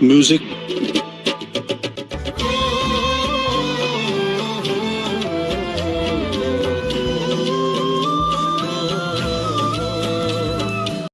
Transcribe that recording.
music